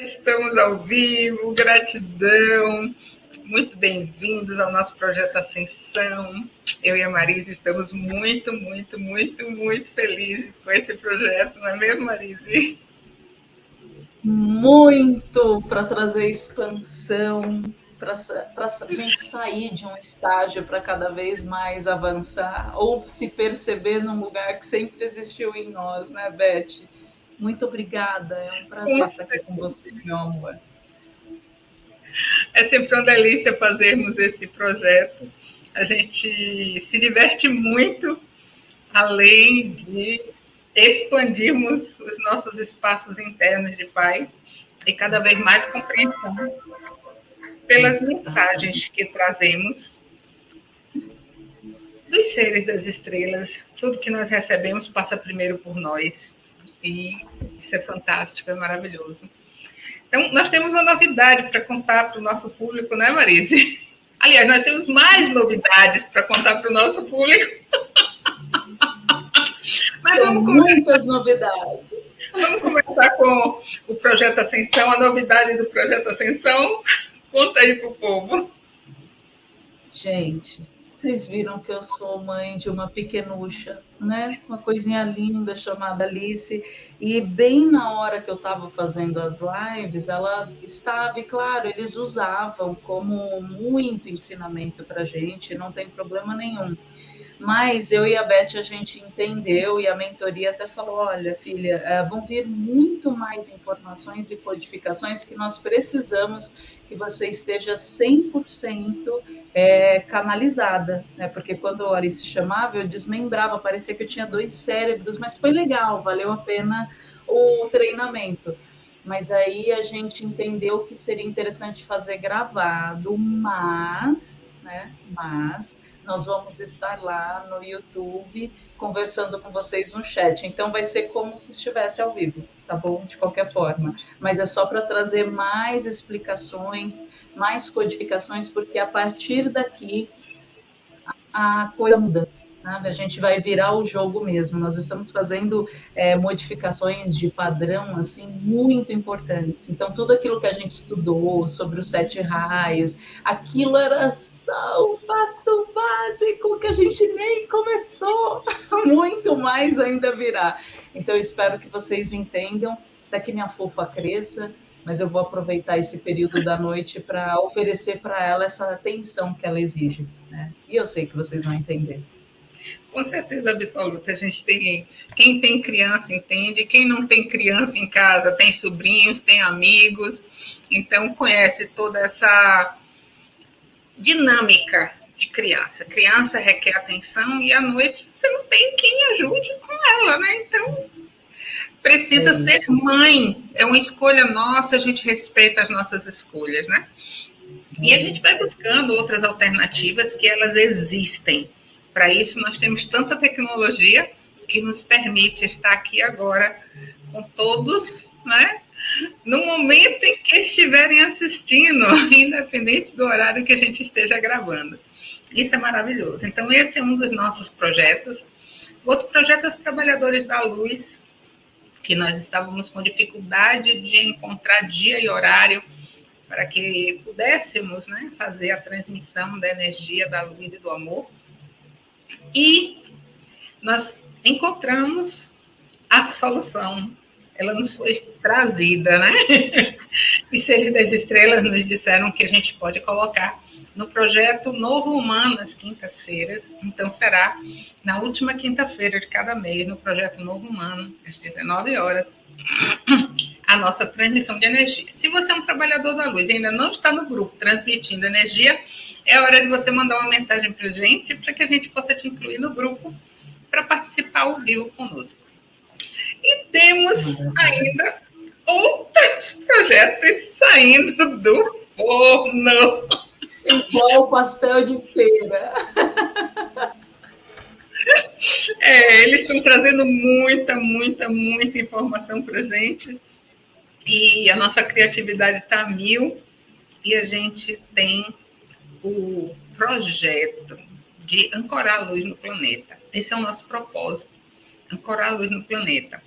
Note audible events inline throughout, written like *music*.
Estamos ao vivo, gratidão, muito bem-vindos ao nosso projeto Ascensão. Eu e a Marise estamos muito, muito, muito, muito felizes com esse projeto, não é mesmo, Marise? Muito para trazer expansão, para a gente sair de um estágio para cada vez mais avançar, ou se perceber num lugar que sempre existiu em nós, né, Beth? Muito obrigada, é um prazer estar aqui com você, meu amor. É sempre uma delícia fazermos esse projeto. A gente se diverte muito, além de expandirmos os nossos espaços internos de paz e cada vez mais compreensão pelas mensagens que trazemos dos seres das estrelas. Tudo que nós recebemos passa primeiro por nós. E isso é fantástico, é maravilhoso. Então, nós temos uma novidade para contar para o nosso público, né, Marise? Aliás, nós temos mais novidades para contar para o nosso público. *laughs* Mas vamos começar. muitas novidades. Vamos começar com o Projeto Ascensão, a novidade do Projeto Ascensão. Conta aí para o povo. Gente, vocês viram que eu sou mãe de uma pequenucha, né? Uma coisinha linda chamada Alice. E bem na hora que eu estava fazendo as lives, ela estava, e claro, eles usavam como muito ensinamento para gente, não tem problema nenhum. Mas eu e a Beth a gente entendeu e a mentoria até falou: olha, filha, é, vão vir muito mais informações e codificações que nós precisamos que você esteja 100% é, canalizada, né? Porque quando a Alice chamava, eu desmembrava, parecia que eu tinha dois cérebros, mas foi legal, valeu a pena o treinamento. Mas aí a gente entendeu que seria interessante fazer gravado, mas, né? Mas nós vamos estar lá no YouTube conversando com vocês no chat. Então vai ser como se estivesse ao vivo, tá bom? De qualquer forma. Mas é só para trazer mais explicações, mais codificações, porque a partir daqui a coisa muda. Sabe? A gente vai virar o jogo mesmo. Nós estamos fazendo é, modificações de padrão assim muito importantes. Então, tudo aquilo que a gente estudou sobre os sete raios, aquilo era só o passo básico que a gente nem começou. *laughs* Muito mais ainda virá. Então, eu espero que vocês entendam, daqui minha fofa cresça, mas eu vou aproveitar esse período da noite para oferecer para ela essa atenção que ela exige. Né? E eu sei que vocês vão entender. Com certeza absoluta, a gente tem. Quem tem criança entende, quem não tem criança em casa tem sobrinhos, tem amigos, então conhece toda essa dinâmica de criança. Criança requer atenção e à noite você não tem quem ajude com ela, né? Então precisa é ser mãe, é uma escolha nossa, a gente respeita as nossas escolhas, né? E a gente vai buscando outras alternativas que elas existem. Para isso, nós temos tanta tecnologia que nos permite estar aqui agora com todos, né? No momento em que estiverem assistindo, *laughs* independente do horário que a gente esteja gravando. Isso é maravilhoso. Então, esse é um dos nossos projetos. Outro projeto é os Trabalhadores da Luz, que nós estávamos com dificuldade de encontrar dia e horário para que pudéssemos né, fazer a transmissão da energia, da luz e do amor. E nós encontramos a solução. Ela nos foi trazida, né? *laughs* Os seres das estrelas nos disseram que a gente pode colocar no projeto Novo Humano nas quintas-feiras. Então, será na última quinta-feira de cada mês, no projeto Novo Humano, às 19 horas, a nossa transmissão de energia. Se você é um trabalhador da luz e ainda não está no grupo transmitindo energia, é hora de você mandar uma mensagem para a gente, para que a gente possa te incluir no grupo para participar ao vivo conosco. E temos ainda outros projetos saindo do forno. Igual pastel de feira. É, eles estão trazendo muita, muita, muita informação para a gente. E a nossa criatividade está mil. E a gente tem o projeto de ancorar a luz no planeta. Esse é o nosso propósito, ancorar a luz no planeta.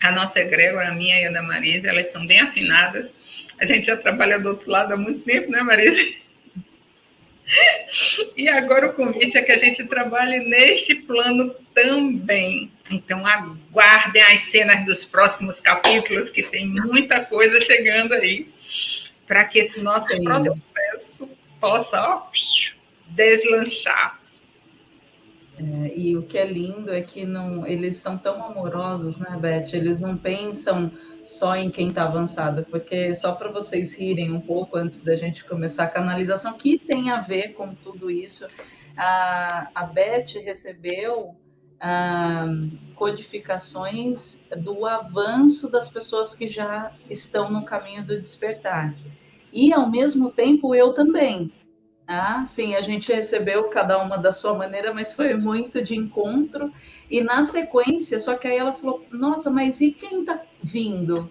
A nossa egrégora, a minha e a da Marisa, elas são bem afinadas. A gente já trabalha do outro lado há muito tempo, né, Marisa? E agora o convite é que a gente trabalhe neste plano também. Então, aguardem as cenas dos próximos capítulos, que tem muita coisa chegando aí, para que esse nosso processo possa ó, deslanchar. É, e o que é lindo é que não, eles são tão amorosos, né, Beth? Eles não pensam só em quem está avançado, porque só para vocês rirem um pouco antes da gente começar a canalização, que tem a ver com tudo isso, a, a Beth recebeu ah, codificações do avanço das pessoas que já estão no caminho do despertar. E, ao mesmo tempo, eu também. Ah, sim, a gente recebeu cada uma da sua maneira, mas foi muito de encontro. E na sequência, só que aí ela falou: Nossa, mas e quem está vindo?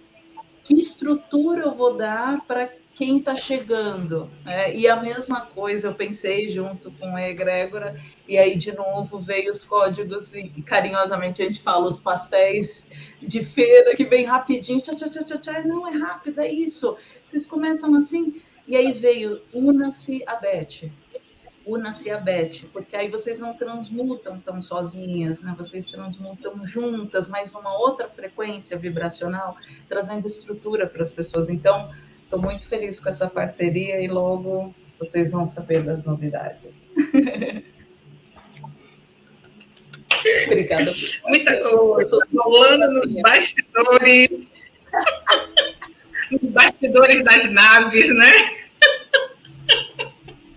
Que estrutura eu vou dar para quem está chegando? É, e a mesma coisa eu pensei junto com a egrégora, e aí de novo veio os códigos, e carinhosamente a gente fala os pastéis de feira que vem rapidinho, tchá, tchá, tchá, tchá, não é rápido, é isso. Vocês começam assim, e aí veio, una-se a Beth. Una-se a Beth, porque aí vocês não transmutam tão sozinhas, né? Vocês transmutam juntas, mas uma outra frequência vibracional, trazendo estrutura para as pessoas. Então, estou muito feliz com essa parceria e logo vocês vão saber das novidades. *laughs* Obrigada. Muita coisa. Falando nos bastidores. nos bastidores das naves, né?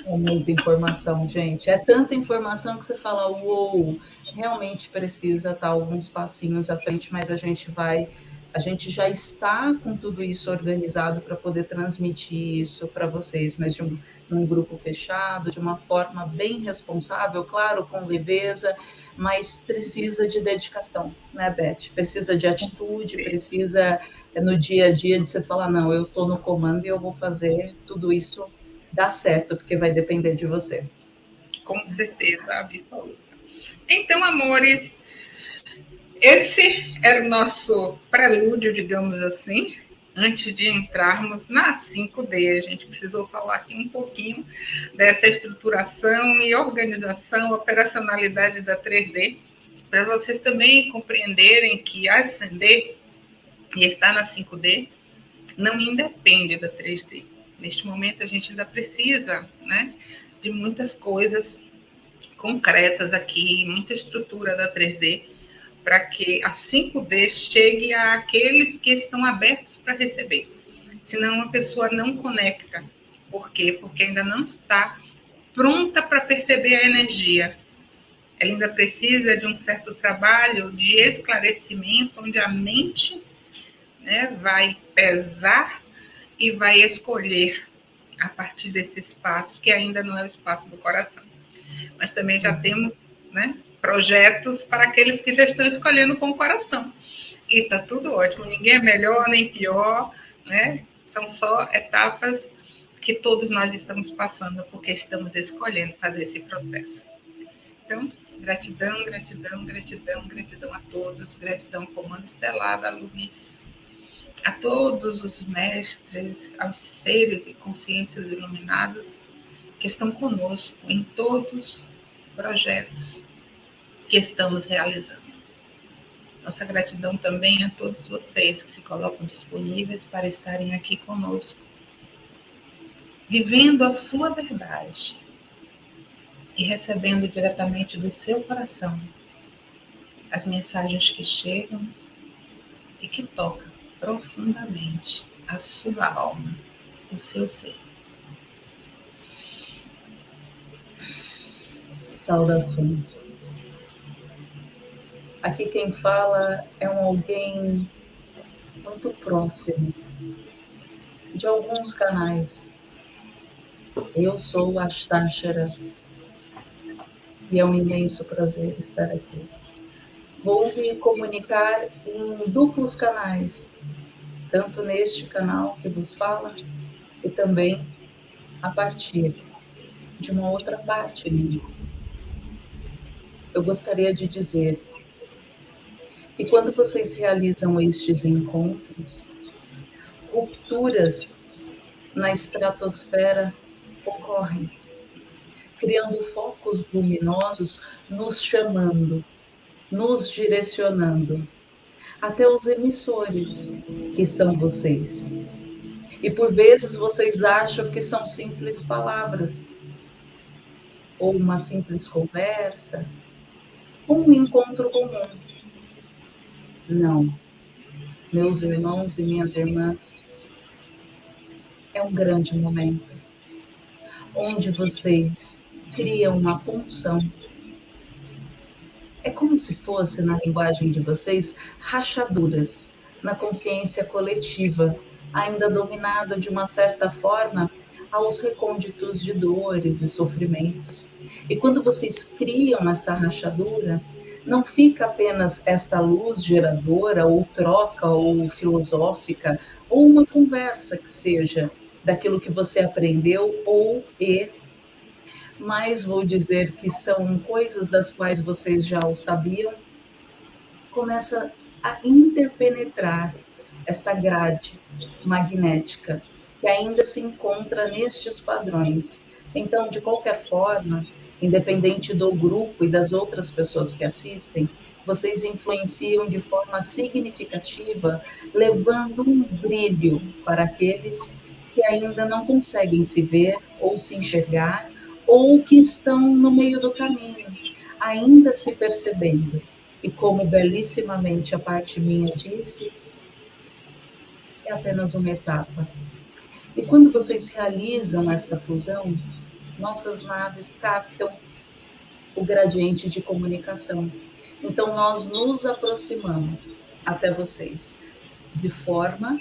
É muita informação, gente. É tanta informação que você fala, uou, realmente precisa estar alguns passinhos à frente, mas a gente vai, a gente já está com tudo isso organizado para poder transmitir isso para vocês, mas de um, um grupo fechado, de uma forma bem responsável, claro, com leveza, mas precisa de dedicação, né, Beth? Precisa de atitude, precisa no dia a dia de você falar, não, eu estou no comando e eu vou fazer tudo isso dar certo, porque vai depender de você. Com certeza, absoluta. Então, amores, esse era o nosso prelúdio, digamos assim, antes de entrarmos na 5D. A gente precisou falar aqui um pouquinho dessa estruturação e organização, operacionalidade da 3D, para vocês também compreenderem que ascender e estar na 5D não independe da 3D. Neste momento, a gente ainda precisa né, de muitas coisas concretas aqui, muita estrutura da 3D, para que a 5D chegue àqueles que estão abertos para receber. Senão, a pessoa não conecta. Por quê? Porque ainda não está pronta para perceber a energia. Ela ainda precisa de um certo trabalho de esclarecimento, onde a mente né, vai pesar e vai escolher a partir desse espaço, que ainda não é o espaço do coração. Mas também já temos né, projetos para aqueles que já estão escolhendo com o coração. E está tudo ótimo, ninguém é melhor nem pior, né? São só etapas que todos nós estamos passando porque estamos escolhendo fazer esse processo. Então, gratidão, gratidão, gratidão, gratidão a todos, gratidão Comando Estelar da a todos os mestres, aos seres e consciências iluminados que estão conosco em todos os projetos que estamos realizando. Nossa gratidão também a todos vocês que se colocam disponíveis para estarem aqui conosco, vivendo a sua verdade e recebendo diretamente do seu coração as mensagens que chegam e que tocam profundamente a sua alma, o seu ser. Saudações. Aqui quem fala é um alguém muito próximo de alguns canais. Eu sou a Ashtashara e é um imenso prazer estar aqui vou me comunicar em duplos canais, tanto neste canal que vos fala, e também a partir de uma outra parte minha. Eu gostaria de dizer que quando vocês realizam estes encontros, rupturas na estratosfera ocorrem, criando focos luminosos, nos chamando, nos direcionando, até os emissores, que são vocês. E por vezes vocês acham que são simples palavras, ou uma simples conversa, ou um encontro comum. Não. Meus irmãos e minhas irmãs, é um grande momento onde vocês criam uma função. É como se fosse, na linguagem de vocês, rachaduras na consciência coletiva, ainda dominada de uma certa forma aos recônditos de dores e sofrimentos. E quando vocês criam essa rachadura, não fica apenas esta luz geradora, ou troca, ou filosófica, ou uma conversa que seja daquilo que você aprendeu, ou e mas vou dizer que são coisas das quais vocês já o sabiam, começa a interpenetrar esta grade magnética que ainda se encontra nestes padrões. Então, de qualquer forma, independente do grupo e das outras pessoas que assistem, vocês influenciam de forma significativa, levando um brilho para aqueles que ainda não conseguem se ver ou se enxergar ou que estão no meio do caminho, ainda se percebendo. E como belíssimamente a parte minha disse, é apenas uma etapa. E quando vocês realizam esta fusão, nossas naves captam o gradiente de comunicação. Então, nós nos aproximamos até vocês de forma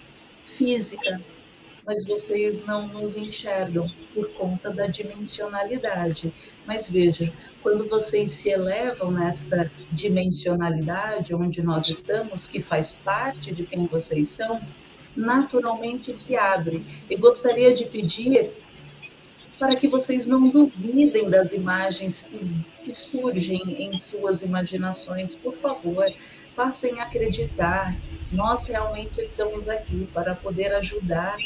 física, mas vocês não nos enxergam por conta da dimensionalidade. Mas veja, quando vocês se elevam nesta dimensionalidade onde nós estamos, que faz parte de quem vocês são, naturalmente se abre. E gostaria de pedir para que vocês não duvidem das imagens que, que surgem em suas imaginações. Por favor, passem a acreditar. Nós realmente estamos aqui para poder ajudar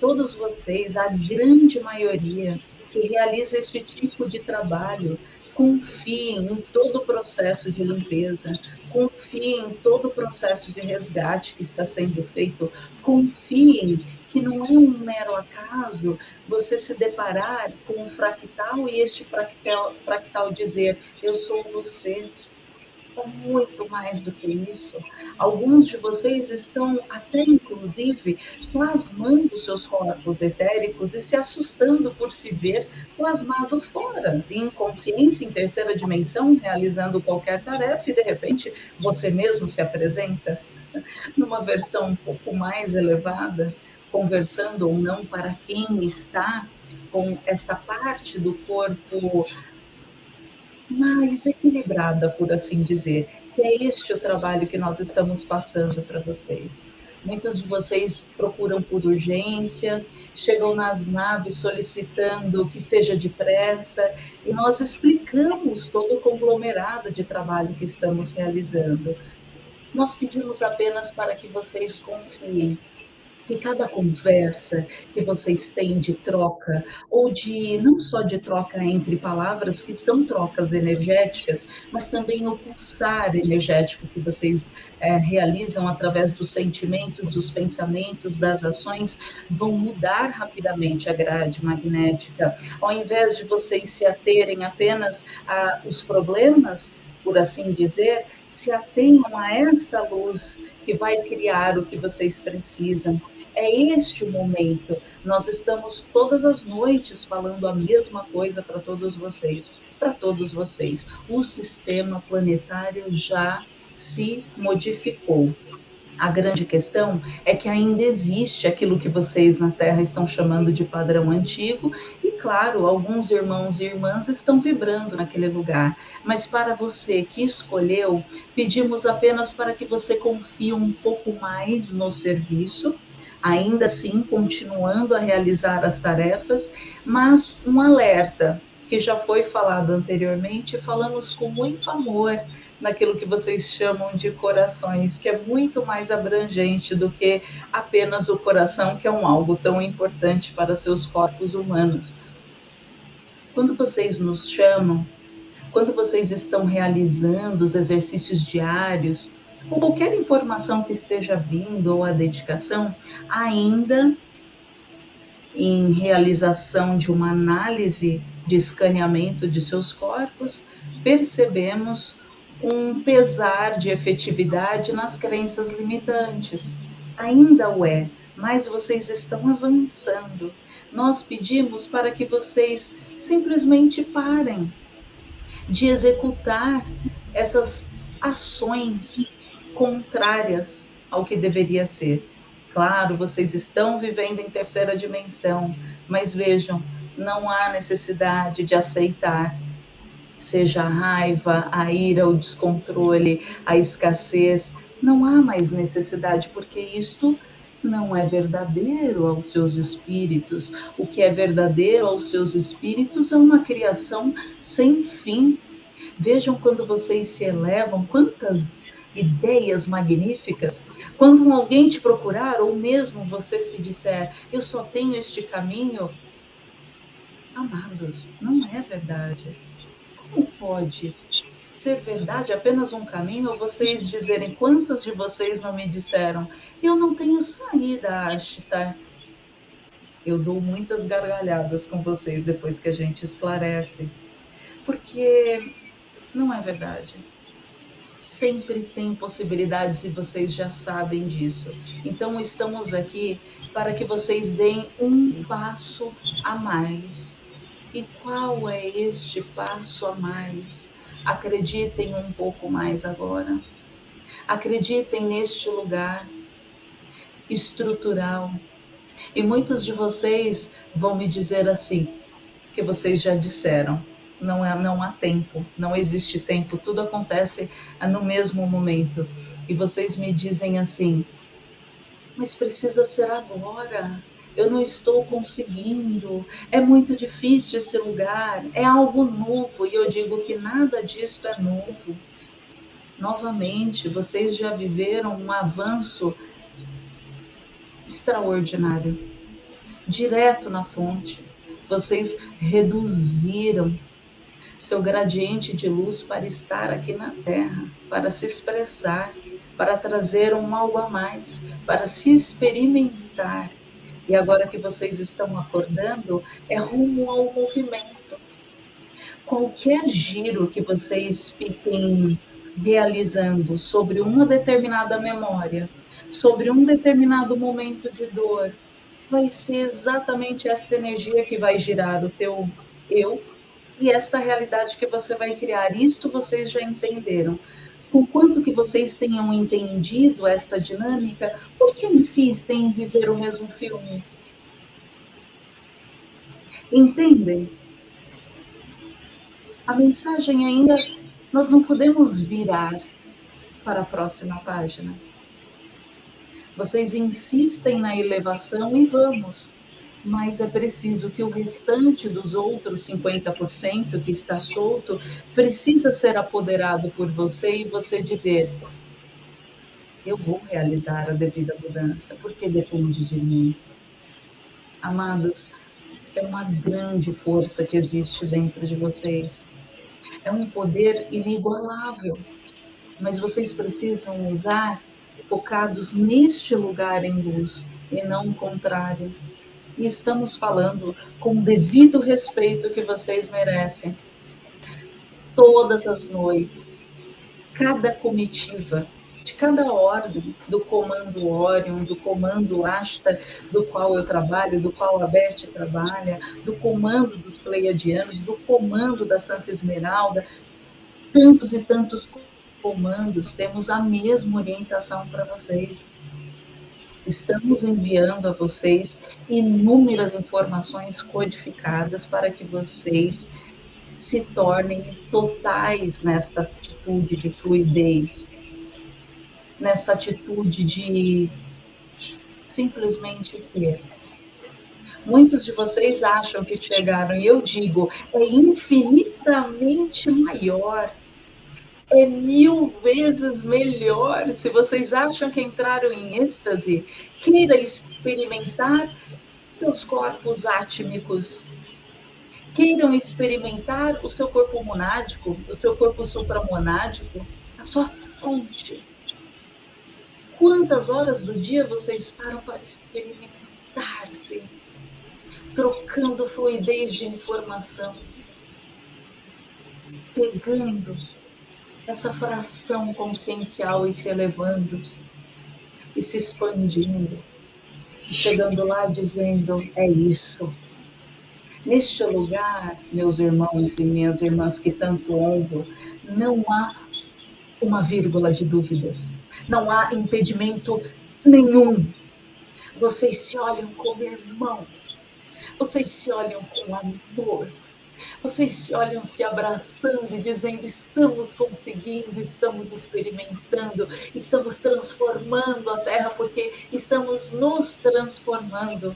todos vocês, a grande maioria que realiza este tipo de trabalho, confiem em todo o processo de limpeza, confiem em todo o processo de resgate que está sendo feito, confiem que não é um mero acaso você se deparar com um fractal e este fractal, fractal dizer: Eu sou você, é muito mais do que isso. Alguns de vocês estão até, inclusive, plasmando seus corpos etéricos e se assustando por se ver plasmado fora, em consciência, em terceira dimensão, realizando qualquer tarefa, e de repente você mesmo se apresenta *laughs* numa versão um pouco mais elevada, conversando ou não para quem está com essa parte do corpo mais equilibrada, por assim dizer. E é este o trabalho que nós estamos passando para vocês. Muitos de vocês procuram por urgência, chegam nas naves solicitando que seja depressa, e nós explicamos todo o conglomerado de trabalho que estamos realizando. Nós pedimos apenas para que vocês confiem que cada conversa que vocês têm de troca, ou de não só de troca entre palavras, que são trocas energéticas, mas também o pulsar energético que vocês é, realizam através dos sentimentos, dos pensamentos, das ações, vão mudar rapidamente a grade magnética. Ao invés de vocês se aterem apenas aos problemas, por assim dizer, se atenham a esta luz que vai criar o que vocês precisam. É este o momento. Nós estamos todas as noites falando a mesma coisa para todos vocês, para todos vocês. O sistema planetário já se modificou. A grande questão é que ainda existe aquilo que vocês na Terra estão chamando de padrão antigo, e claro, alguns irmãos e irmãs estão vibrando naquele lugar. Mas para você que escolheu, pedimos apenas para que você confie um pouco mais no serviço ainda assim continuando a realizar as tarefas, mas um alerta que já foi falado anteriormente, falamos com muito amor naquilo que vocês chamam de corações, que é muito mais abrangente do que apenas o coração, que é um algo tão importante para seus corpos humanos. Quando vocês nos chamam, quando vocês estão realizando os exercícios diários, ou qualquer informação que esteja vindo ou a dedicação, ainda em realização de uma análise de escaneamento de seus corpos, percebemos um pesar de efetividade nas crenças limitantes. Ainda o é, mas vocês estão avançando. Nós pedimos para que vocês simplesmente parem de executar essas ações contrárias ao que deveria ser. Claro, vocês estão vivendo em terceira dimensão, mas vejam, não há necessidade de aceitar seja a raiva, a ira, o descontrole, a escassez, não há mais necessidade, porque isto não é verdadeiro aos seus espíritos. O que é verdadeiro aos seus espíritos é uma criação sem fim. Vejam quando vocês se elevam, quantas ideias magníficas. Quando alguém te procurar, ou mesmo você se disser, eu só tenho este caminho, amados, não é verdade como pode ser verdade apenas um caminho ou vocês dizerem quantos de vocês não me disseram eu não tenho saída, Ashtar? Eu dou muitas gargalhadas com vocês depois que a gente esclarece, porque não é verdade. Sempre tem possibilidades e vocês já sabem disso. Então, estamos aqui para que vocês deem um passo a mais e qual é este passo a mais? Acreditem um pouco mais agora. Acreditem neste lugar estrutural. E muitos de vocês vão me dizer assim, que vocês já disseram, não é não há tempo, não existe tempo, tudo acontece no mesmo momento. E vocês me dizem assim: mas precisa ser agora eu não estou conseguindo, é muito difícil esse lugar, é algo novo, e eu digo que nada disso é novo. Novamente, vocês já viveram um avanço extraordinário, direto na fonte. Vocês reduziram seu gradiente de luz para estar aqui na Terra, para se expressar, para trazer um algo a mais, para se experimentar e agora que vocês estão acordando, é rumo ao movimento. Qualquer giro que vocês fiquem realizando sobre uma determinada memória, sobre um determinado momento de dor, vai ser exatamente esta energia que vai girar o teu eu e esta realidade que você vai criar. Isto vocês já entenderam com quanto que vocês tenham entendido esta dinâmica, por que insistem em viver o mesmo filme? Entendem? A mensagem ainda nós não podemos virar para a próxima página. Vocês insistem na elevação e vamos mas é preciso que o restante dos outros 50% que está solto precisa ser apoderado por você e você dizer: eu vou realizar a devida mudança, porque depende de mim. Amados, é uma grande força que existe dentro de vocês. É um poder inigualável, mas vocês precisam usar focados neste lugar em luz e não o contrário e estamos falando com o devido respeito que vocês merecem. Todas as noites, cada comitiva de cada ordem, do comando Orion, do comando Asta, do qual eu trabalho, do qual a Beth trabalha, do comando dos Pleiadianos, do comando da Santa Esmeralda, tantos e tantos comandos, temos a mesma orientação para vocês. Estamos enviando a vocês inúmeras informações codificadas para que vocês se tornem totais nesta atitude de fluidez, nessa atitude de simplesmente ser. Muitos de vocês acham que chegaram, e eu digo, é infinitamente maior é mil vezes melhor. Se vocês acham que entraram em êxtase, queira experimentar seus corpos átmicos. Queiram experimentar o seu corpo monádico, o seu corpo supramonádico, a sua fonte. Quantas horas do dia vocês param para experimentar-se, trocando fluidez de informação, pegando essa fração consciencial e se elevando e se expandindo, e chegando lá dizendo: é isso. Neste lugar, meus irmãos e minhas irmãs que tanto honro, não há uma vírgula de dúvidas, não há impedimento nenhum. Vocês se olham como irmãos, vocês se olham com amor, vocês se olham se abraçando e dizendo: estamos conseguindo, estamos experimentando, estamos transformando a Terra, porque estamos nos transformando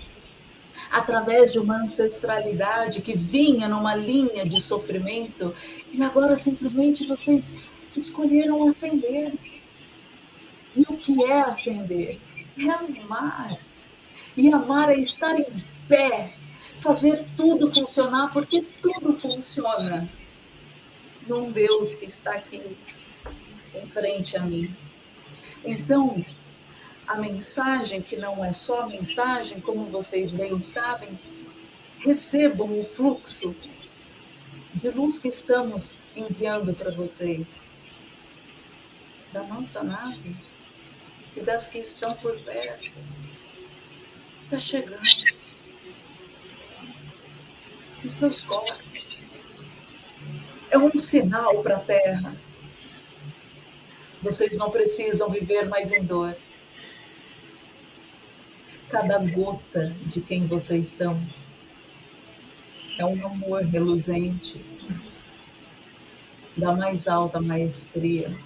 através de uma ancestralidade que vinha numa linha de sofrimento e agora simplesmente vocês escolheram ascender. E o que é ascender? É amar. E amar é estar em pé, fazer tudo funcionar, porque tudo funciona num Deus que está aqui em frente a mim. Então, a mensagem, que não é só mensagem, como vocês bem sabem, recebam o fluxo de luz que estamos enviando para vocês, da nossa nave e das que estão por perto. Está chegando os seus corpos. É um sinal para a Terra. Vocês não precisam viver mais em dor. Cada gota de quem vocês são é um amor reluzente da mais alta maestria.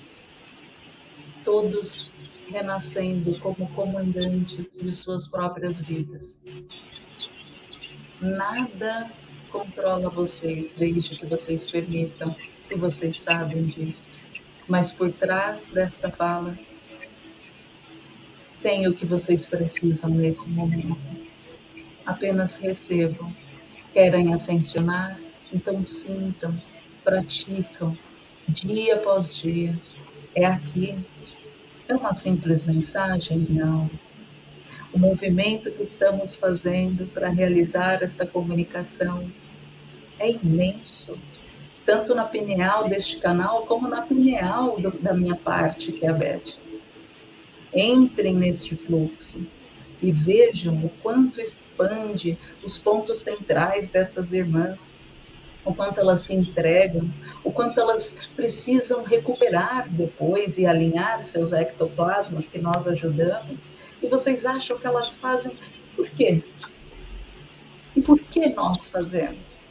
Todos renascendo como comandantes de suas próprias vidas. Nada controla vocês, desde que vocês permitam, e vocês sabem disso. Mas por trás desta fala, tem o que vocês precisam nesse momento. Apenas recebam. Querem ascensionar? Então sintam, praticam, dia após dia. É aqui. É uma simples mensagem? Não o movimento que estamos fazendo para realizar esta comunicação é imenso, tanto na pineal deste canal, como na pineal do, da minha parte, que é a Beth. Entrem neste fluxo e vejam o quanto expande os pontos centrais dessas irmãs, o quanto elas se entregam, o quanto elas precisam recuperar depois e alinhar seus ectoplasmas que nós ajudamos e vocês acham que elas fazem por quê? E por que nós fazemos?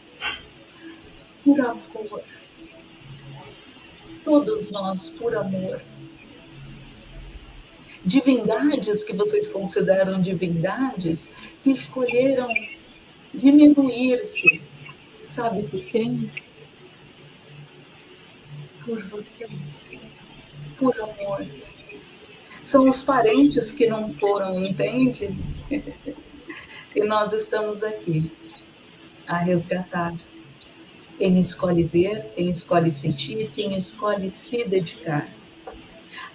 Por amor. Todos nós por amor. Divindades que vocês consideram divindades escolheram diminuir-se. Sabe por quem? Por vocês. Por amor são os parentes que não foram, entende? *laughs* e nós estamos aqui a resgatar. Quem escolhe ver, quem escolhe sentir, quem escolhe se dedicar.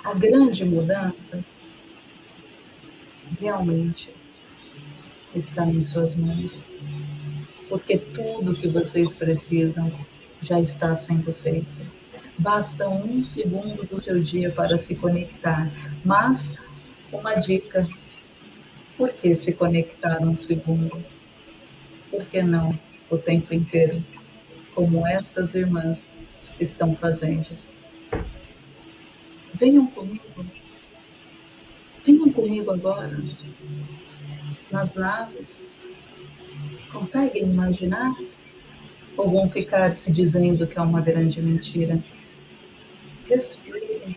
A grande mudança realmente está em suas mãos, porque tudo que vocês precisam já está sendo feito Basta um segundo do seu dia para se conectar. Mas, uma dica: por que se conectar um segundo? Por que não o tempo inteiro? Como estas irmãs estão fazendo. Venham comigo. Venham comigo agora. Nas naves. Conseguem imaginar? Ou vão ficar se dizendo que é uma grande mentira? Respirem.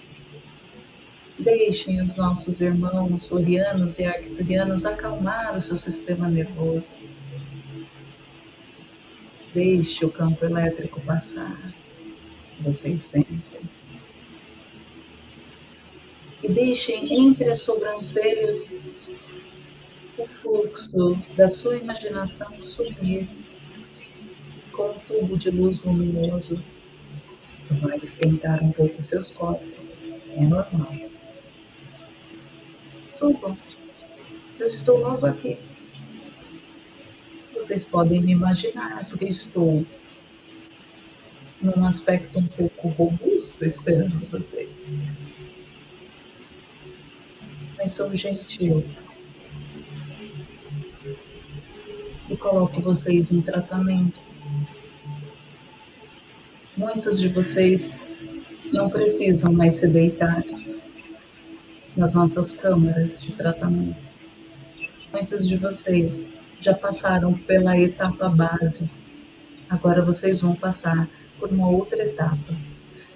Deixem os nossos irmãos orianos e arcturianos acalmar o seu sistema nervoso. Deixe o campo elétrico passar. Vocês sentem. e deixem entre as sobrancelhas o fluxo da sua imaginação subir com um tubo de luz luminoso. Vai esquentar um pouco seus corpos. É normal. Subam. Eu estou logo aqui. Vocês podem me imaginar, porque estou num aspecto um pouco robusto esperando vocês. Mas sou gentil. E coloco vocês em tratamento. Muitos de vocês não precisam mais se deitar nas nossas câmaras de tratamento. Muitos de vocês já passaram pela etapa base. Agora vocês vão passar por uma outra etapa.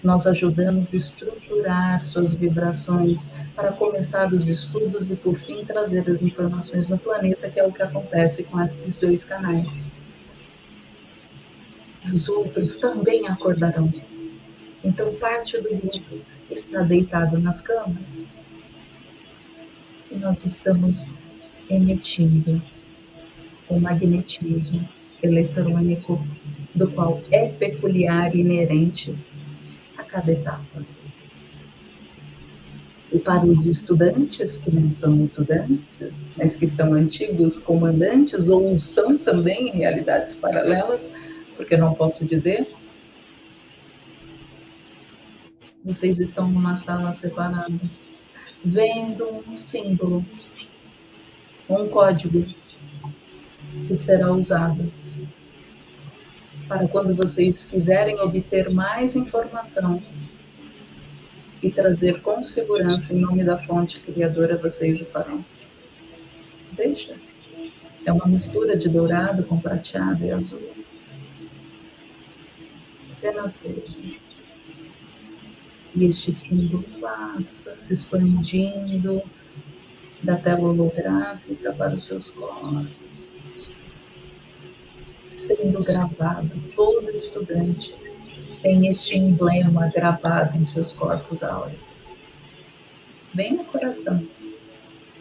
Nós ajudamos a estruturar suas vibrações para começar os estudos e, por fim, trazer as informações no planeta, que é o que acontece com esses dois canais. Os outros também acordarão. Então, parte do grupo está deitado nas camas e nós estamos emitindo o magnetismo eletrônico, do qual é peculiar e inerente a cada etapa. E para os estudantes que não são estudantes, mas que são antigos comandantes ou são também realidades paralelas, porque não posso dizer, vocês estão numa sala separada, vendo um símbolo, um código que será usado para quando vocês quiserem obter mais informação e trazer com segurança em nome da fonte criadora, vocês o farão. Deixa. É uma mistura de dourado com prateado e azul. Apenas vejam. E este símbolo passa se expandindo da tela holográfica para os seus corpos, sendo gravado. Todo estudante tem este emblema gravado em seus corpos áuricos, bem no coração.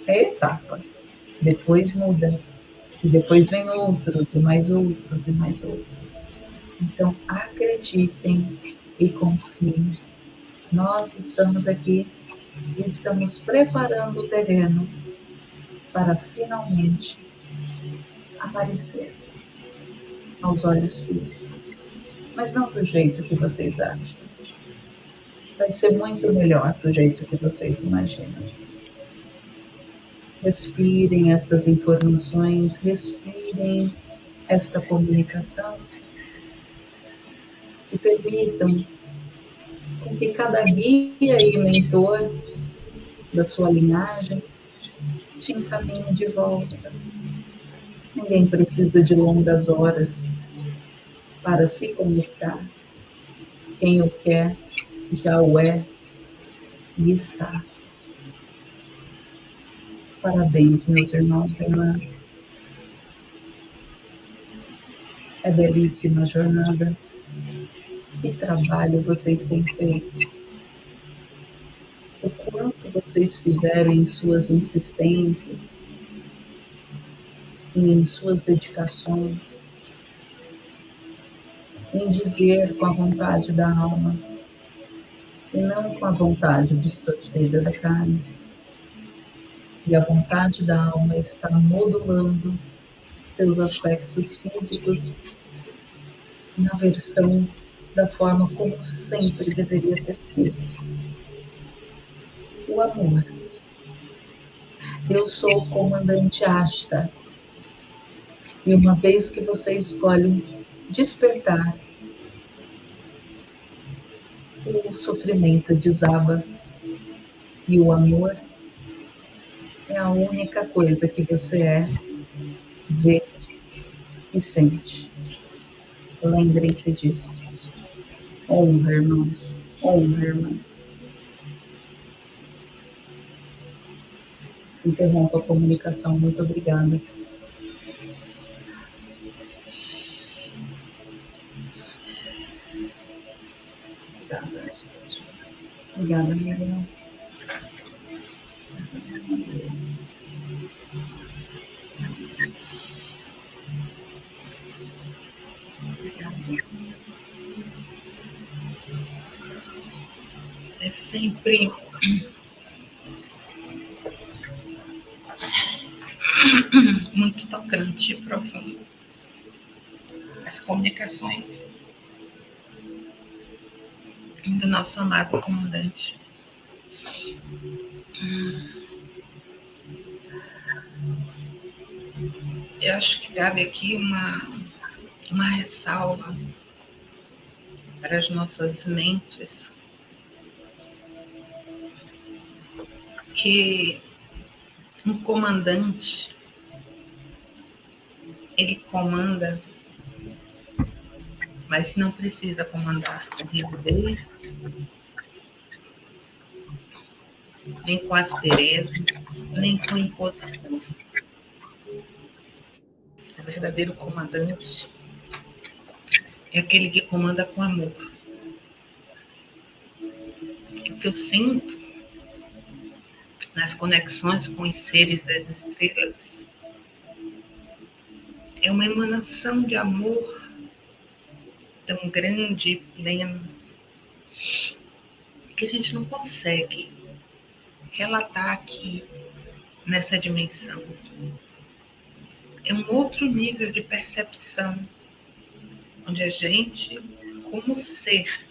É etapa. Depois muda. E depois vem outros, e mais outros, e mais outros. Então, acreditem e confiem nós estamos aqui e estamos preparando o terreno para finalmente aparecer aos olhos físicos, mas não do jeito que vocês acham. Vai ser muito melhor do jeito que vocês imaginam. Respirem estas informações, respirem esta comunicação e permitam que cada guia e mentor da sua linhagem te encaminhe de volta. Ninguém precisa de longas horas para se conectar. Quem o quer já o é e está. Parabéns, meus irmãos e irmãs. É belíssima jornada. Que trabalho vocês têm feito? O quanto vocês fizeram em suas insistências, em suas dedicações, em dizer com a vontade da alma e não com a vontade distorcida da carne. E a vontade da alma está modulando seus aspectos físicos na versão da forma como sempre deveria ter sido. O amor. Eu sou o comandante Asta. E uma vez que você escolhe despertar, o sofrimento desaba e o amor é a única coisa que você é, vê e sente. Lembrem-se disso. Honra, irmãos. Honra, irmãs. Interrompa a comunicação. Muito obrigada. Obrigada. Obrigada, Miriam. É sempre muito e profundo. As comunicações do nosso amado comandante. Eu acho que cabe aqui uma, uma ressalva para as nossas mentes que um comandante ele comanda, mas não precisa comandar com rigidez, nem com aspereza, nem com imposição. O verdadeiro comandante é aquele que comanda com amor. O que eu sinto nas conexões com os seres das estrelas é uma emanação de amor tão grande e pleno que a gente não consegue relatar aqui nessa dimensão. É um outro nível de percepção, onde a gente, como ser,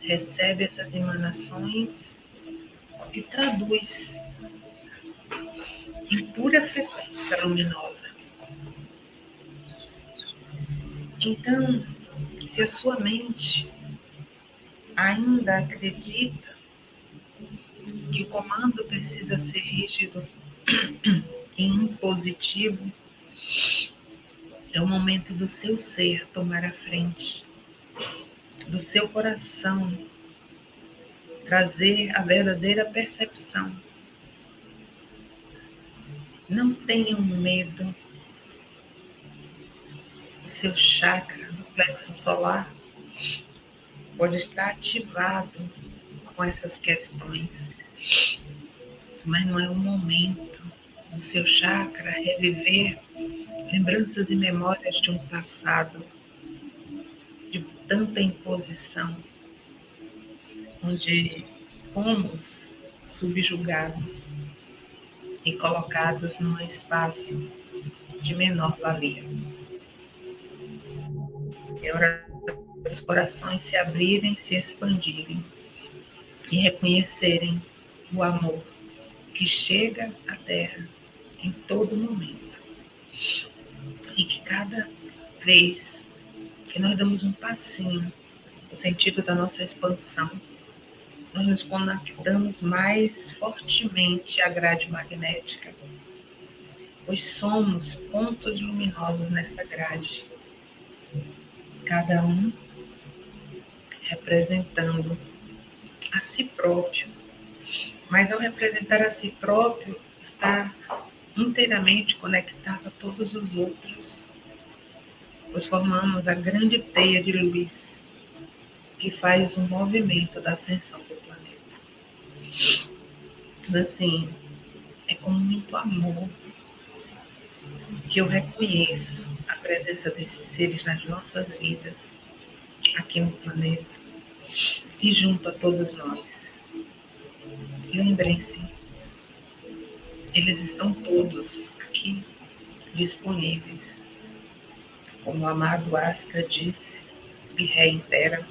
recebe essas emanações e traduz em pura frequência luminosa. Então, se a sua mente ainda acredita que o comando precisa ser rígido e impositivo, é o momento do seu ser tomar a frente, do seu coração trazer a verdadeira percepção. Não tenham medo o seu chakra do plexo solar pode estar ativado com essas questões, mas não é o momento do seu chakra reviver lembranças e memórias de um passado de tanta imposição, onde fomos subjugados e colocados num espaço de menor valia. É hora dos corações se abrirem, se expandirem e reconhecerem o amor que chega à Terra em todo momento. E que cada vez que nós damos um passinho no sentido da nossa expansão, nós nos conectamos mais fortemente à grade magnética, pois somos pontos luminosos nessa grade cada um representando a si próprio. Mas ao representar a si próprio, está inteiramente conectado a todos os outros, pois formamos a grande teia de luz que faz o movimento da ascensão do planeta. Então, assim, é com muito amor que eu reconheço presença desses seres nas nossas vidas, aqui no planeta, e junto a todos nós. Lembrem-se, eles estão todos aqui disponíveis. Como o amado Astra disse e reitera,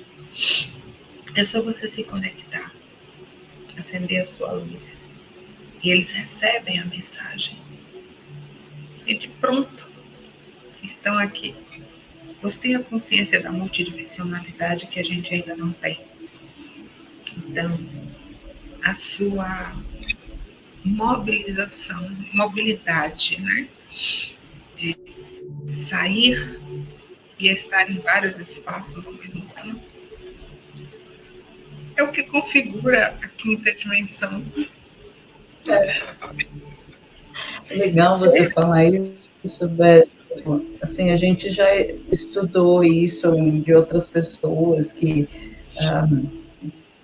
é só você se conectar, acender a sua luz. E eles recebem a mensagem. E de pronto, estão aqui. Você tem a consciência da multidimensionalidade que a gente ainda não tem. Então, a sua mobilização, mobilidade, né? De sair e estar em vários espaços ao mesmo tempo, é o que configura a quinta dimensão. É. Legal você falar isso, Beto assim, a gente já estudou isso de outras pessoas que um,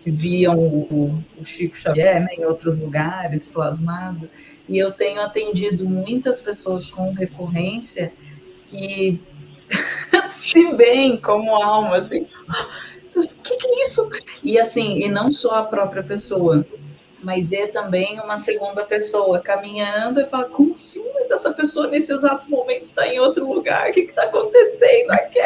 que viam o, o Chico Xavier né, em outros lugares, plasmado. E eu tenho atendido muitas pessoas com recorrência que *laughs* se veem como alma, assim, o que, que é isso? E assim, e não só a própria pessoa, mas é também uma segunda pessoa caminhando e fala, como assim? Mas essa pessoa nesse exato momento está em outro lugar, o que está acontecendo aqui?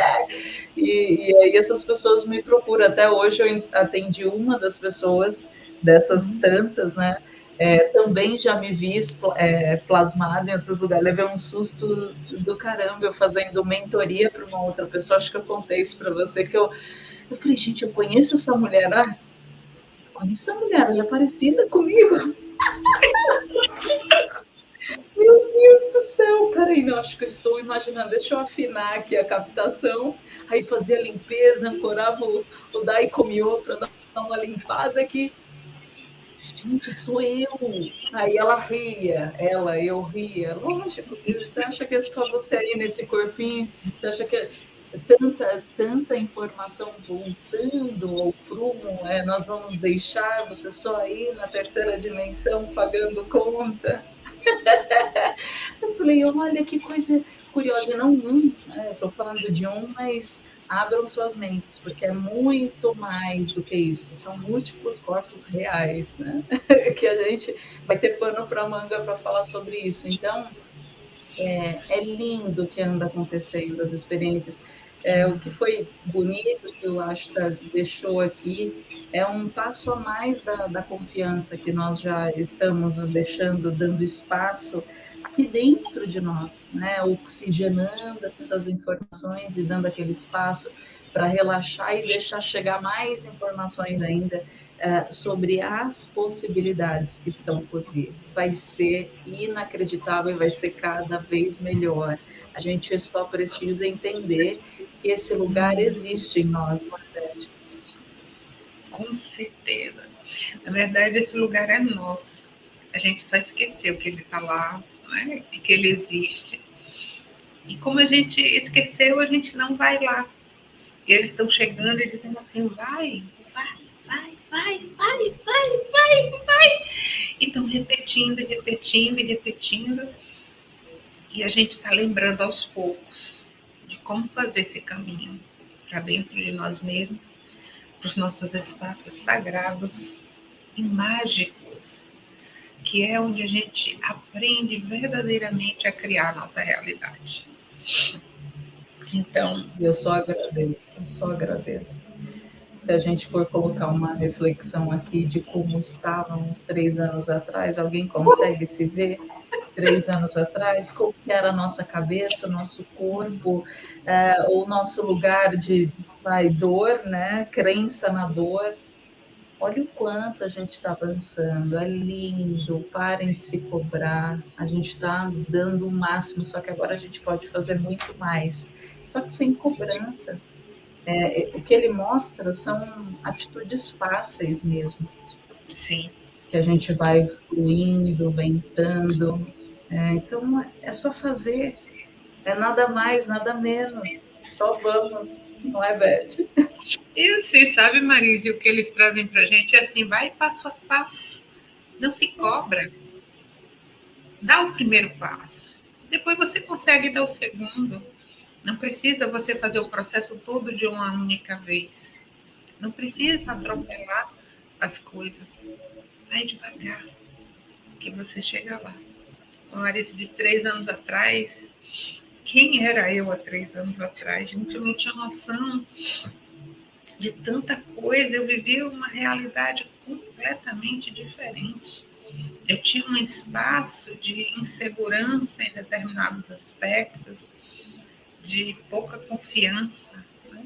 E, e aí essas pessoas me procuram. Até hoje eu atendi uma das pessoas, dessas uhum. tantas, né? É, também já me vi é, plasmado em outros lugares. Levei um susto do caramba eu fazendo mentoria para uma outra pessoa. Acho que eu contei isso para você. Que eu, eu falei, gente, eu conheço essa mulher. Ah, conheço essa mulher, ela é parecida comigo. *laughs* Meu Deus do céu, peraí, não, acho que eu estou imaginando. Deixa eu afinar aqui a captação. Aí fazia limpeza, ancorava o, o Daikomiô para dar uma limpada aqui gente, sou eu. Aí ela ria, ela, eu ria. Lógico, você acha que é só você aí nesse corpinho? Você acha que é tanta, tanta informação voltando ao prumo, é, nós vamos deixar você só aí na terceira dimensão pagando conta? *laughs* eu falei, olha que coisa curiosa, não um, estou né? falando de um, mas abram suas mentes, porque é muito mais do que isso. São múltiplos corpos reais, né? *laughs* que a gente vai ter pano para manga para falar sobre isso. Então, é, é, lindo o que anda acontecendo, as experiências. É, o que foi bonito que o Ashtar deixou aqui é um passo a mais da, da confiança que nós já estamos deixando, dando espaço aqui dentro de nós, né? Oxigenando essas informações e dando aquele espaço para relaxar e deixar chegar mais informações ainda uh, sobre as possibilidades que estão por vir. Vai ser inacreditável e vai ser cada vez melhor. A gente só precisa entender que esse lugar existe em nós, não é Com certeza. Na verdade, esse lugar é nosso. A gente só esqueceu que ele está lá né? e que ele existe. E como a gente esqueceu, a gente não vai lá. E eles estão chegando e dizendo assim: vai, vai, vai, vai, vai, vai, vai, vai. E estão repetindo, repetindo, repetindo. E a gente está lembrando aos poucos de como fazer esse caminho para dentro de nós mesmos, para os nossos espaços sagrados e mágicos que é onde a gente aprende verdadeiramente a criar a nossa realidade. Então. Eu só agradeço, eu só agradeço. Se a gente for colocar uma reflexão aqui de como estávamos três anos atrás, alguém consegue se ver três anos atrás? Como era a nossa cabeça, o nosso corpo, é, o nosso lugar de vai, dor, né? crença na dor, Olha o quanto a gente está avançando, é lindo, parem de se cobrar, a gente está dando o máximo, só que agora a gente pode fazer muito mais, só que sem cobrança. É, o que ele mostra são atitudes fáceis mesmo. Sim. Que a gente vai fluindo, ventando. É, então é só fazer, é nada mais, nada menos, só vamos não é, Beth? E assim, sabe, Marise, o que eles trazem para a gente é assim, vai passo a passo, não se cobra. Dá o primeiro passo, depois você consegue dar o segundo. Não precisa você fazer o processo todo de uma única vez. Não precisa atropelar as coisas. Vai devagar, que você chega lá. O Marise de três anos atrás, quem era eu há três anos atrás? Gente, eu não tinha noção de tanta coisa. Eu vivia uma realidade completamente diferente. Eu tinha um espaço de insegurança em determinados aspectos, de pouca confiança né?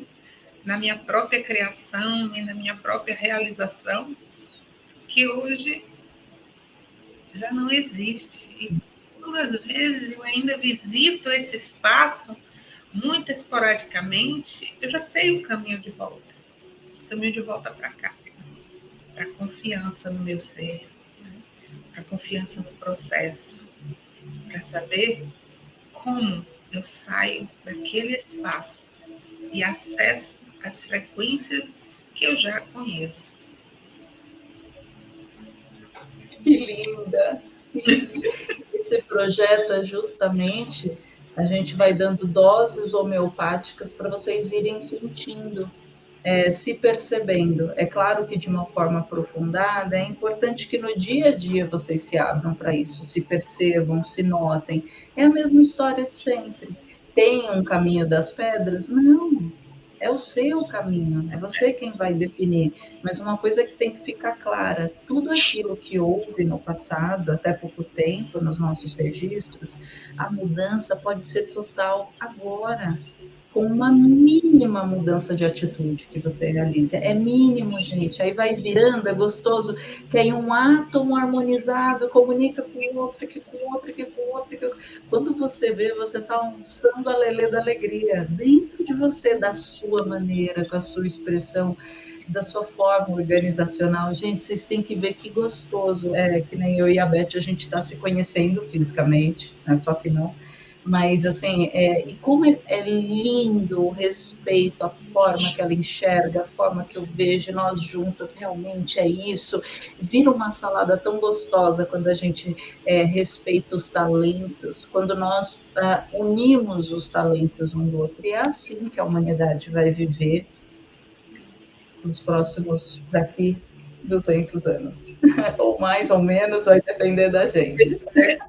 na minha própria criação e na minha própria realização, que hoje já não existe. E duas vezes eu ainda visito esse espaço, muito esporadicamente, eu já sei o caminho de volta. O caminho de volta para cá. Para confiança no meu ser, né? para confiança no processo, para saber como eu saio daquele espaço e acesso às frequências que eu já conheço. Linda. Esse projeto é justamente a gente vai dando doses homeopáticas para vocês irem sentindo, é, se percebendo. É claro que de uma forma aprofundada, é importante que no dia a dia vocês se abram para isso, se percebam, se notem. É a mesma história de sempre. Tem um caminho das pedras? Não é o seu caminho, é você quem vai definir. Mas uma coisa que tem que ficar clara: tudo aquilo que houve no passado, até pouco tempo, nos nossos registros, a mudança pode ser total agora com uma mínima mudança de atitude que você realiza. É mínimo, gente. Aí vai virando, é gostoso, que aí um átomo harmonizado comunica com o outro, que com o outro, que com o outro. Que... Quando você vê, você está lançando a lelê da alegria dentro de você, da sua maneira, com a sua expressão da sua forma organizacional. Gente, vocês têm que ver que gostoso. É que nem eu e a Beth, a gente está se conhecendo fisicamente, né? só que não mas assim, é, e como é, é, lindo o respeito, a forma que ela enxerga, a forma que eu vejo nós juntas, realmente é isso. Vira uma salada tão gostosa quando a gente é, respeita os talentos, quando nós ah, unimos os talentos um do outro. E é assim que a humanidade vai viver nos próximos daqui 200 anos, *laughs* ou mais ou menos, vai depender da gente. *laughs*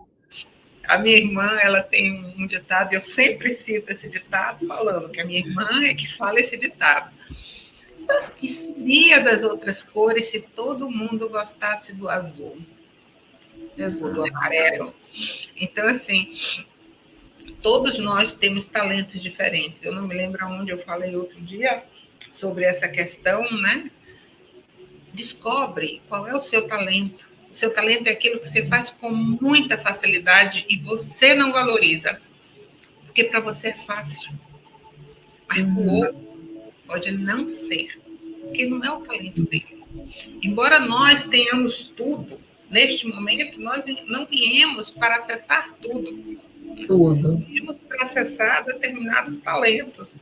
A minha irmã, ela tem um ditado, eu sempre cito esse ditado, falando que a minha irmã é que fala esse ditado. Que seria das outras cores se todo mundo gostasse do azul? Exato. Do amarelo. Então, assim, todos nós temos talentos diferentes. Eu não me lembro onde eu falei outro dia sobre essa questão, né? Descobre qual é o seu talento o seu talento é aquilo que você faz com muita facilidade e você não valoriza. Porque para você é fácil. Mas para o uhum. outro pode não ser. Porque não é o talento dele. Embora nós tenhamos tudo, neste momento, nós não viemos para acessar tudo. Tudo. Viemos para acessar determinados talentos.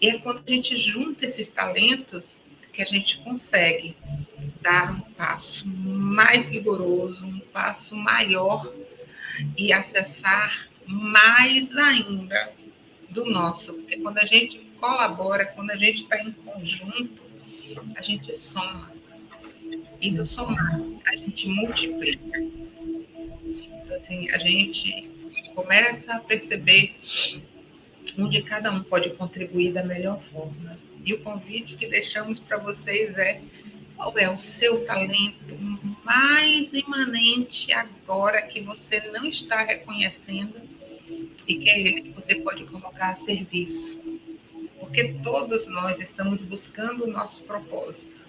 E é quando a gente junta esses talentos que a gente consegue dar um passo mais vigoroso, um passo maior e acessar mais ainda do nosso. Porque quando a gente colabora, quando a gente está em conjunto, a gente soma. E do somar, a gente multiplica. Então, assim, a gente começa a perceber onde cada um pode contribuir da melhor forma. E o convite que deixamos para vocês é qual é o seu talento mais imanente agora que você não está reconhecendo e que é ele que você pode colocar a serviço. Porque todos nós estamos buscando o nosso propósito.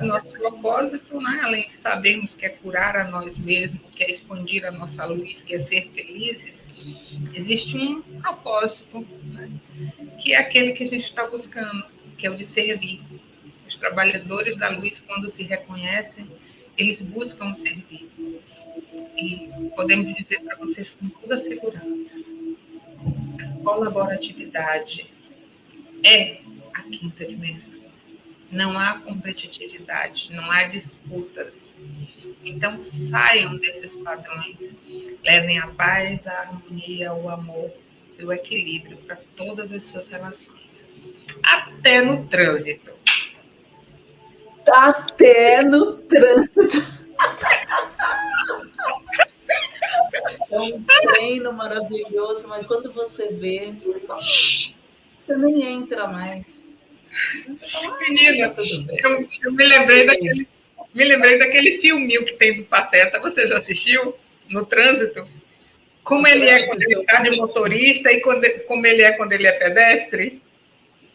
O nosso propósito, né, além de sabermos que é curar a nós mesmos, que é expandir a nossa luz, que é ser felizes, existe um propósito, né, que é aquele que a gente está buscando, que é o de servir. Os trabalhadores da luz, quando se reconhecem, eles buscam servir. E podemos dizer para vocês com toda segurança: a colaboratividade é a quinta dimensão. Não há competitividade, não há disputas. Então saiam desses padrões, levem a paz, a harmonia, o amor e o equilíbrio para todas as suas relações, até no trânsito. Até no trânsito. É um treino maravilhoso, mas quando você vê, você nem entra mais. Menina, ah, eu, eu, me lembrei daquele, me lembrei daquele filminho que tem do Pateta. Você já assistiu? No trânsito? Como ele é quando ele está de motorista e quando, como ele é quando ele é pedestre?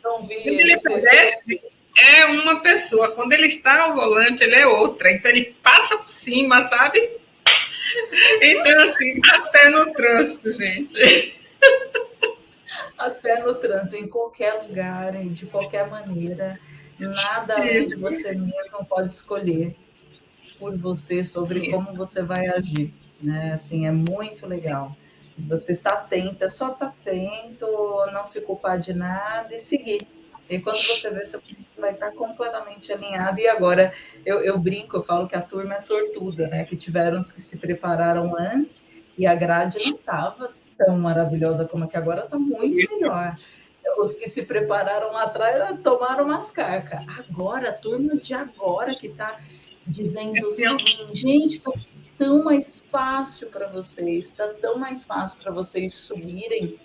Não vi. Quando ele é pedestre, é uma pessoa. Quando ele está ao volante, ele é outra. Então, ele passa por cima, sabe? Então, assim, até no trânsito, gente. Até no trânsito, em qualquer lugar, de qualquer maneira, nada além de você mesmo pode escolher por você sobre como você vai agir, né? Assim, é muito legal. Você está atento, é só estar tá atento, não se culpar de nada e seguir. E quando você vê, você vai estar completamente alinhado. E agora eu, eu, brinco, eu falo que a turma é sortuda, né? Que tiveram os que se prepararam antes e a grade não estava tão maravilhosa como a que agora está muito melhor. Os que se prepararam lá atrás tomaram umas carcas. Agora, a turma de agora que está dizendo assim, gente, está tão mais fácil para vocês, está tão mais fácil para vocês subirem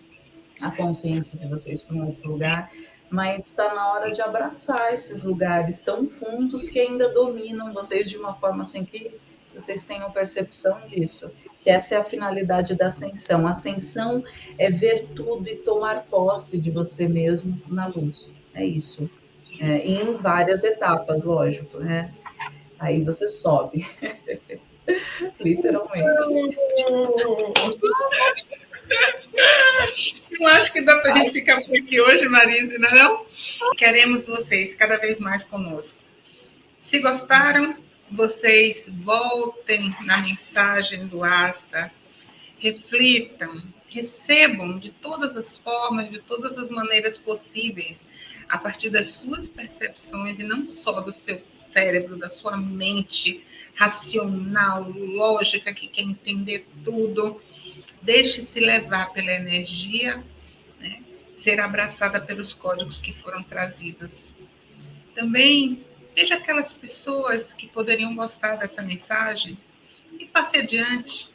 a consciência de vocês para um outro lugar, mas está na hora de abraçar esses lugares tão fundos que ainda dominam vocês de uma forma assim que vocês tenham percepção disso, que essa é a finalidade da ascensão. A ascensão é ver tudo e tomar posse de você mesmo na luz. É isso. É, em várias etapas, lógico, né? Aí você sobe. *laughs* Literalmente. Eu acho que dá para gente ficar por aqui hoje, Marisa, não é não? Queremos vocês cada vez mais conosco. Se gostaram, vocês voltem na mensagem do Asta, reflitam, recebam de todas as formas, de todas as maneiras possíveis, a partir das suas percepções e não só do seu cérebro, da sua mente racional, lógica, que quer entender tudo. Deixe-se levar pela energia, né? ser abraçada pelos códigos que foram trazidos. Também veja aquelas pessoas que poderiam gostar dessa mensagem e passe adiante.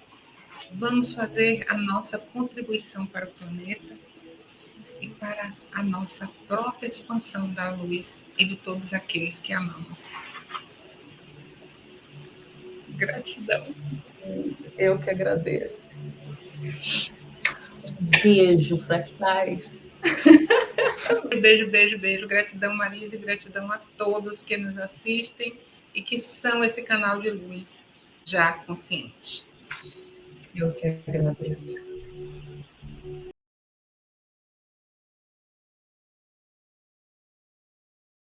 Vamos fazer a nossa contribuição para o planeta e para a nossa própria expansão da luz e de todos aqueles que amamos. Gratidão. Eu que agradeço. Beijo, fractais. *laughs* *laughs* Beijo, beijo, beijo. Gratidão, Marisa, e gratidão a todos que nos assistem e que são esse canal de luz já consciente. Eu que agradeço.